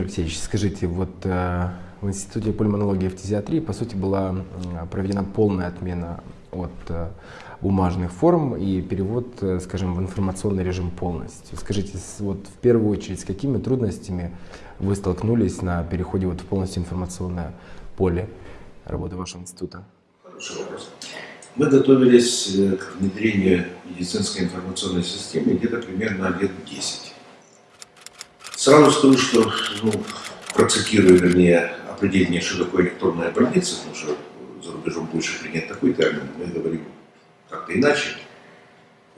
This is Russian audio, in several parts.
Алексеевич, скажите, вот э, в Институте пульмонологии и фтизиатрии, по сути, была проведена полная отмена от э, бумажных форм и перевод, э, скажем, в информационный режим полностью. Скажите, вот в первую очередь, с какими трудностями вы столкнулись на переходе вот в полностью информационное поле работы вашего института? Хороший вопрос. Мы готовились к внедрению медицинской информационной системы где-то примерно лет 10. Сразу скажу, что ну, процитирую, вернее, определение, что такое электронная больница, потому что за рубежом больше принят такой термин, мы говорим как-то иначе.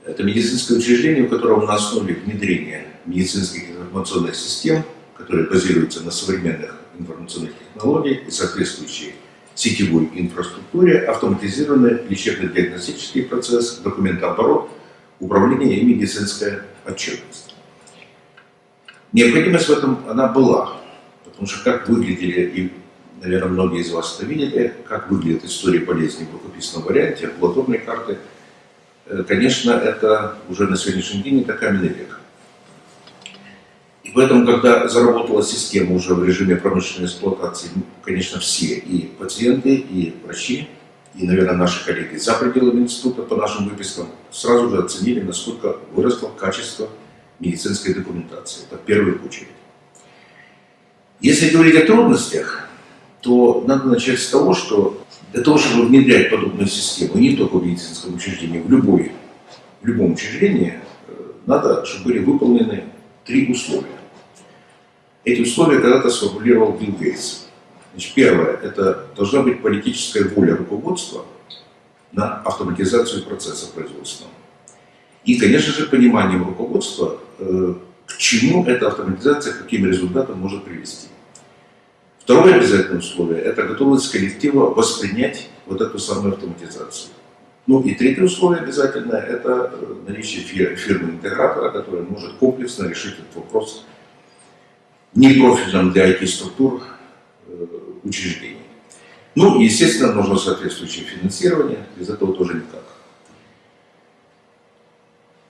Это медицинское учреждение, у которого на основе внедрения медицинских информационных систем, которые базируются на современных информационных технологиях и соответствующей сетевой инфраструктуре, автоматизированный лечебно-диагностический процесс, документооборот, управление и медицинская отчетность. Необходимость в этом она была, потому что как выглядели, и, наверное, многие из вас это видели, как выглядит история болезни в рукописном варианте, амбулаторной карты, э, конечно, это уже на сегодняшний день это каменный век. И поэтому, когда заработала система уже в режиме промышленной эксплуатации, конечно, все, и пациенты, и врачи, и, наверное, наши коллеги за пределами института по нашим выпискам сразу же оценили, насколько выросло качество медицинской документации. Это в первую очередь. Если говорить о трудностях, то надо начать с того, что для того, чтобы внедрять подобную систему, не только в медицинском учреждении, в, любой, в любом учреждении, э, надо, чтобы были выполнены три условия. Эти условия когда-то сформулировал Билл Гейтс. Значит, первое, это должна быть политическая воля руководства на автоматизацию процесса производства. И, конечно же, пониманием руководства, э, к чему эта автоматизация, к каким результатам может привести. Второе обязательное условие – это готовность коллектива воспринять вот эту самую автоматизацию. Ну и третье условие обязательное – это э, наличие фирмы-интегратора, которая может комплексно решить этот вопрос непрофильным для IT-структур э, учреждений. Ну и, естественно, нужно соответствующее финансирование, без этого тоже никак.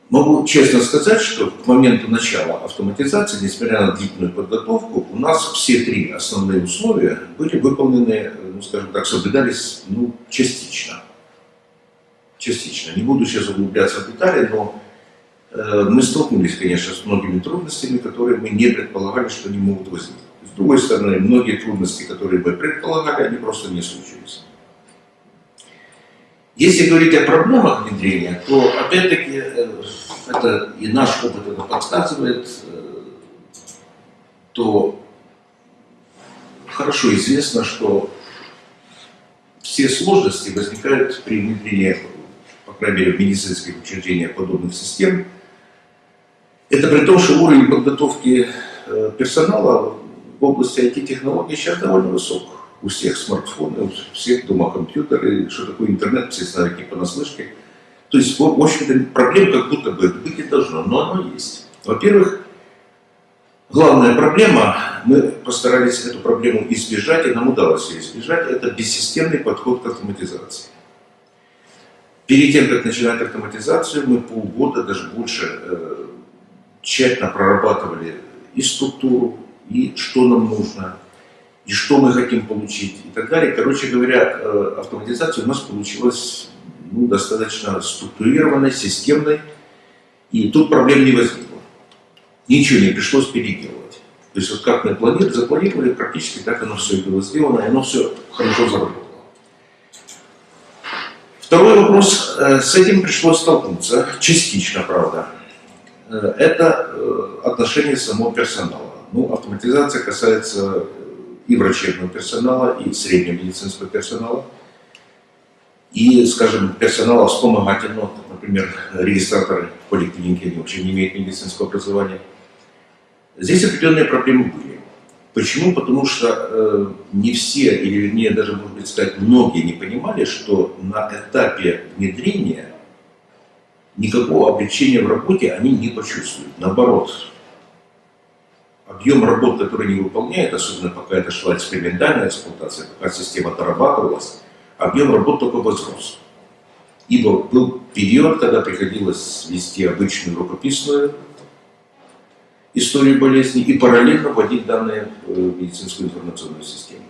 Могу честно сказать, что к моменту начала автоматизации, несмотря на длительную подготовку, у нас все три основные условия были выполнены, ну, скажем так, соблюдались ну, частично. Частично. Не буду сейчас углубляться в детали, но э, мы столкнулись, конечно, с многими трудностями, которые мы не предполагали, что они могут возникнуть. С другой стороны, многие трудности, которые мы предполагали, они просто не случились. Если говорить о проблемах внедрения, то опять-таки э, это и наш опыт это подсказывает, э, то хорошо известно, что все сложности возникают при внедрении, по крайней мере, в медицинских учреждениях подобных систем. Это при том, что уровень подготовки э, персонала в области IT-технологий сейчас довольно высок у всех смартфоны, у всех дома компьютеры, что такое интернет, все знают не понаслышке. То есть, в общем-то, проблем как будто бы быть не должно, но оно есть. Во-первых, главная проблема, мы постарались эту проблему избежать, и нам удалось ее избежать, это бессистемный подход к автоматизации. Перед тем, как начинать автоматизацию, мы полгода, даже больше, э, тщательно прорабатывали и структуру, и что нам нужно, и что мы хотим получить и так далее. Короче говоря, э, автоматизация у нас получилась ну, достаточно структурированной, системной, и тут проблем не возникло. Ничего не пришлось переделывать. То есть вот как мы планировали, запланировали, практически так оно все было сделано, и оно все хорошо заработало. Второй вопрос, э, с этим пришлось столкнуться, частично, правда. Э, это отношение самого персонала. Ну, автоматизация касается и врачебного персонала, и среднего медицинского персонала, и, скажем, персонала вспомогательного, например, регистраторы поликлиники, они вообще не имеют медицинского образования. Здесь определенные проблемы были. Почему? Потому что э, не все, или вернее даже, может быть, сказать, многие не понимали, что на этапе внедрения никакого облегчения в работе они не почувствуют. Наоборот, объем работ, который они выполняют, особенно пока это шла экспериментальная эксплуатация, пока система дорабатывалась, объем работ только возрос. Ибо был период, когда приходилось вести обычную рукописную историю болезни и параллельно вводить данные в э, медицинскую информационную систему.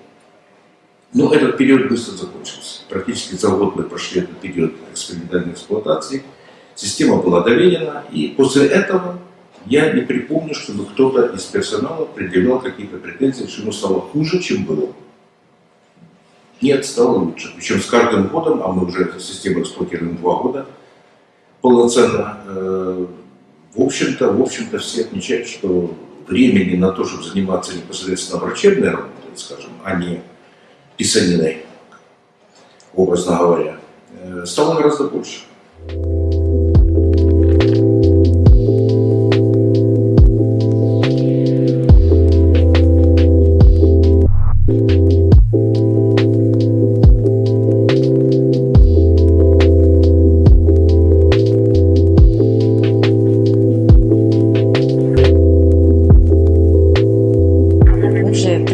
Но этот период быстро закончился. Практически за год мы прошли этот период экспериментальной эксплуатации. Система была доверена, и после этого я не припомню, чтобы кто-то из персонала предъявлял какие-то претензии, что ему стало хуже, чем было. Нет, стало лучше. Причем с каждым годом, а мы уже эту систему эксплуатируем два года полноценно, э, в общем-то, в общем-то все отмечают, что времени на то, чтобы заниматься непосредственно врачебной работой, скажем, а не писаниной, образно говоря, э, стало гораздо больше.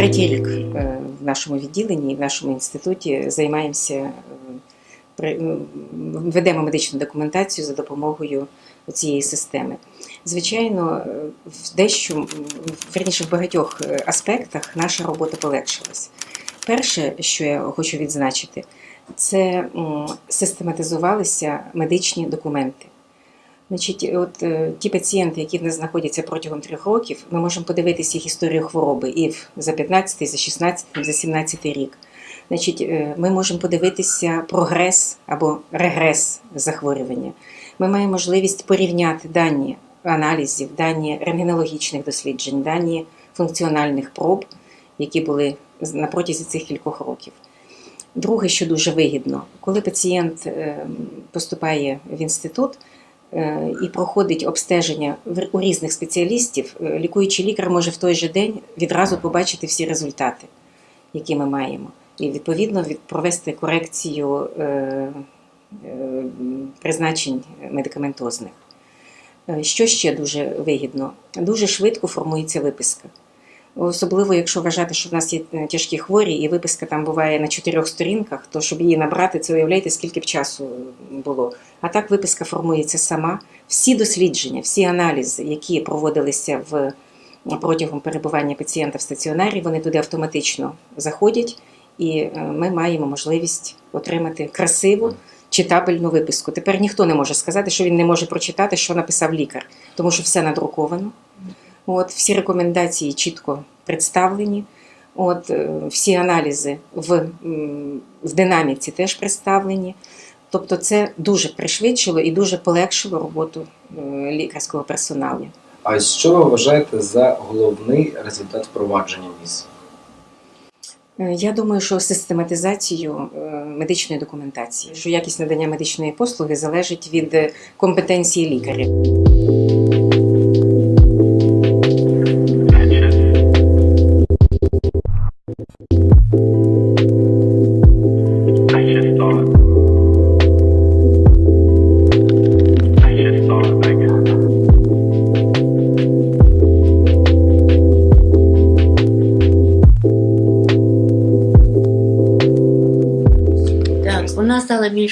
Третій е, в нашому відділенні, в нашому інституті займаємося, м, ведемо медичну документацію за допомогою цієї системи. Звичайно, е, в дещо, верніше в багатьох е, аспектах наша робота полегшилась. Перше, що я хочу відзначити, це систематизувалися медичні документи. Значить, от е, ті пацієнти, які в нас знаходяться протягом трьох років, ми можемо подивитися їх історію хвороби і за 15, за 16, за 17 рік. Значить, е, ми можемо подивитися прогрес або регрес захворювання. Ми маємо можливість порівняти дані аналізів, дані рентгенологічних досліджень, дані функціональних проб, які були на протязі цих кількох років. Друге, що дуже вигідно, коли пацієнт е, поступає в інститут, і проходить обстеження у різних спеціалістів, е, лікуючий лікар може в той же день відразу побачити всі результати, які ми маємо, і відповідно від- провести корекцію е, е, призначень медикаментозних. Е, Що ще дуже вигідно? Дуже швидко формується виписка. Особливо, якщо вважати, що в нас є е, тяжкі хворі, і виписка там буває на чотирьох сторінках, то щоб її набрати, це уявляєте, скільки б часу було. А так виписка формується сама. Всі дослідження, всі аналізи, які проводилися в протягом перебування пацієнта в стаціонарі, вони туди автоматично заходять, і е, ми маємо можливість отримати красиву читабельну виписку. Тепер ніхто не може сказати, що він не може прочитати, що написав лікар, тому що все надруковано. От, всі рекомендації чітко представлені. От, е, всі аналізи в, в динаміці теж представлені. Тобто це дуже пришвидшило і дуже полегшило роботу е, лікарського персоналу. А що ви вважаєте за головний результат впровадження ВІЗ? Е, Я думаю, що систематизацію медичної документації, що якість надання медичної послуги залежить від компетенції лікаря.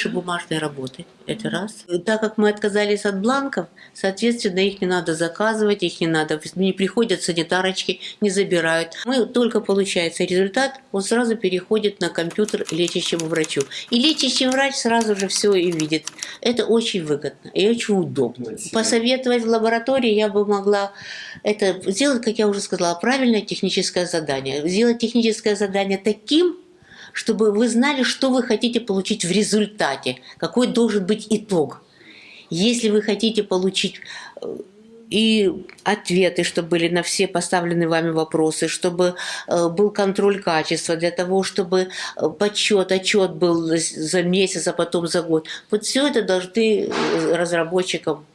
Меньше бумажной работы, это раз. Так как мы отказались от бланков, соответственно, их не надо заказывать, их не надо, не приходят санитарочки, не забирают. Мы только получается результат, он сразу переходит на компьютер лечащему врачу. И лечащий врач сразу же все и видит. Это очень выгодно и очень удобно. Посоветовать в лаборатории я бы могла это сделать, как я уже сказала, правильное техническое задание. Сделать техническое задание таким, чтобы вы знали, что вы хотите получить в результате, какой должен быть итог. Если вы хотите получить э, и ответы, чтобы были на все поставленные вами вопросы, чтобы э, был контроль качества, для того, чтобы э, подсчет, отчет был за месяц, а потом за год. Вот все это должны разработчикам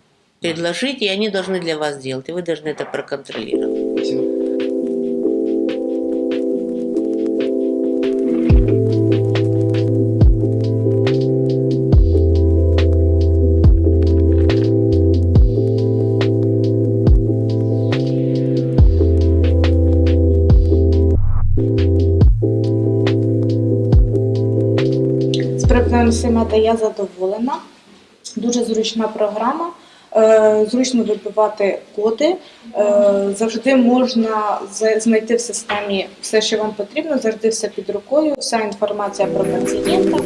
предложить, и они должны для вас делать, и вы должны это проконтролировать. З Семета я задоволена. Дуже зручна програма. е, зручно вибивати коди. Е, Завжди можна знайти в системі все, що вам потрібно, завжди все під рукою, вся інформація про пацієнта.